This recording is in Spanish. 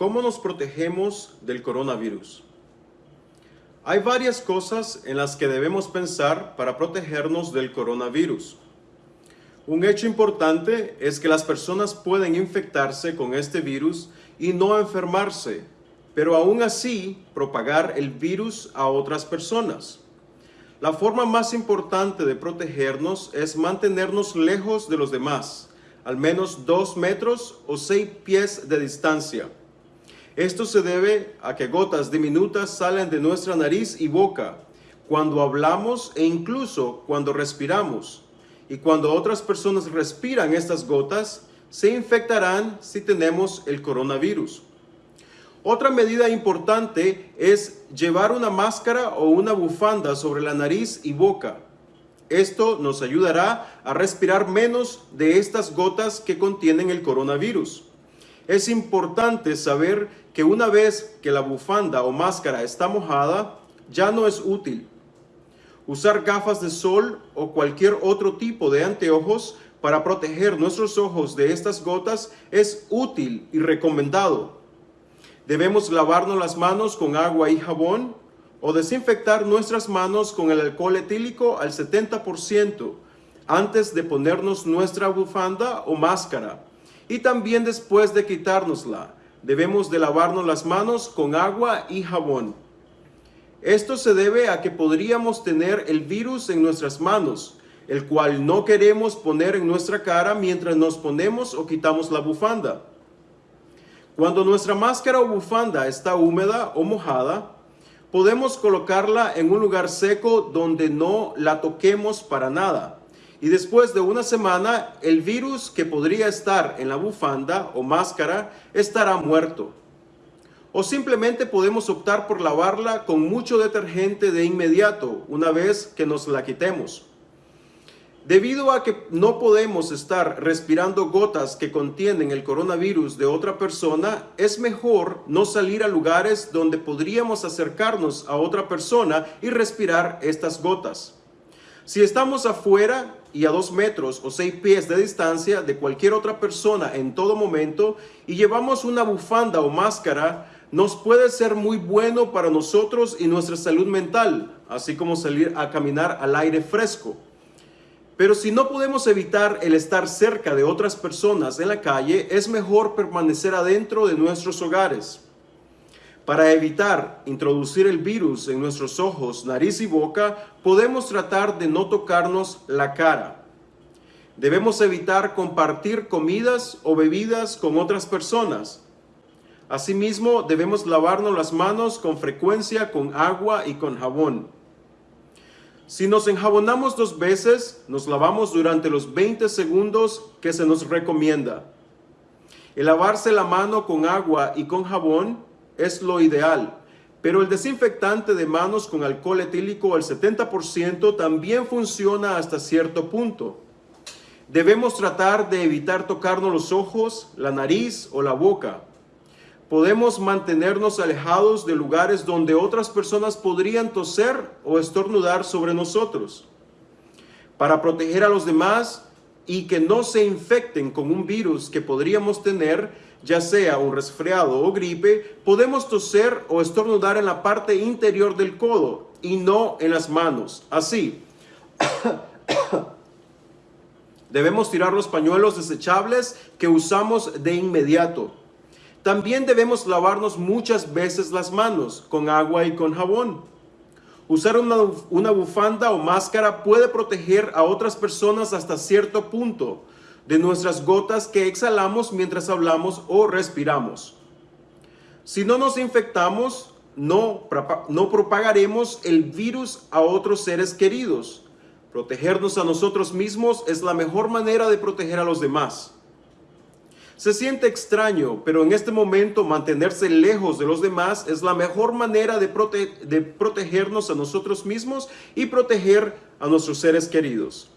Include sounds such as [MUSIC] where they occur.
¿Cómo nos protegemos del coronavirus? Hay varias cosas en las que debemos pensar para protegernos del coronavirus. Un hecho importante es que las personas pueden infectarse con este virus y no enfermarse, pero aún así propagar el virus a otras personas. La forma más importante de protegernos es mantenernos lejos de los demás, al menos dos metros o seis pies de distancia. Esto se debe a que gotas diminutas salen de nuestra nariz y boca cuando hablamos e incluso cuando respiramos. Y cuando otras personas respiran estas gotas, se infectarán si tenemos el coronavirus. Otra medida importante es llevar una máscara o una bufanda sobre la nariz y boca. Esto nos ayudará a respirar menos de estas gotas que contienen el coronavirus. Es importante saber que una vez que la bufanda o máscara está mojada, ya no es útil. Usar gafas de sol o cualquier otro tipo de anteojos para proteger nuestros ojos de estas gotas es útil y recomendado. Debemos lavarnos las manos con agua y jabón o desinfectar nuestras manos con el alcohol etílico al 70% antes de ponernos nuestra bufanda o máscara y también después de quitárnosla debemos de lavarnos las manos con agua y jabón. Esto se debe a que podríamos tener el virus en nuestras manos, el cual no queremos poner en nuestra cara mientras nos ponemos o quitamos la bufanda. Cuando nuestra máscara o bufanda está húmeda o mojada, podemos colocarla en un lugar seco donde no la toquemos para nada y después de una semana el virus que podría estar en la bufanda o máscara estará muerto. O simplemente podemos optar por lavarla con mucho detergente de inmediato una vez que nos la quitemos. Debido a que no podemos estar respirando gotas que contienen el coronavirus de otra persona, es mejor no salir a lugares donde podríamos acercarnos a otra persona y respirar estas gotas. Si estamos afuera y a dos metros o seis pies de distancia de cualquier otra persona en todo momento y llevamos una bufanda o máscara, nos puede ser muy bueno para nosotros y nuestra salud mental, así como salir a caminar al aire fresco. Pero si no podemos evitar el estar cerca de otras personas en la calle, es mejor permanecer adentro de nuestros hogares. Para evitar introducir el virus en nuestros ojos, nariz y boca, podemos tratar de no tocarnos la cara. Debemos evitar compartir comidas o bebidas con otras personas. Asimismo, debemos lavarnos las manos con frecuencia con agua y con jabón. Si nos enjabonamos dos veces, nos lavamos durante los 20 segundos que se nos recomienda. El lavarse la mano con agua y con jabón es lo ideal, pero el desinfectante de manos con alcohol etílico al 70% también funciona hasta cierto punto. Debemos tratar de evitar tocarnos los ojos, la nariz o la boca. Podemos mantenernos alejados de lugares donde otras personas podrían toser o estornudar sobre nosotros. Para proteger a los demás y que no se infecten con un virus que podríamos tener, ya sea un resfriado o gripe, podemos toser o estornudar en la parte interior del codo y no en las manos. Así. [COUGHS] Debemos tirar los pañuelos desechables que usamos de inmediato. También debemos lavarnos muchas veces las manos con agua y con jabón. Usar una, una, bufanda o máscara puede proteger a otras personas hasta cierto punto, de nuestras gotas que exhalamos mientras hablamos o respiramos. Si no nos infectamos, no, no propagaremos el virus a otros seres queridos. Protegernos a nosotros mismos es la mejor manera de proteger a los demás. Se siente extraño, pero en este momento mantenerse lejos de los demás es la mejor manera de, de protegernos a nosotros mismos y proteger a nuestros seres queridos.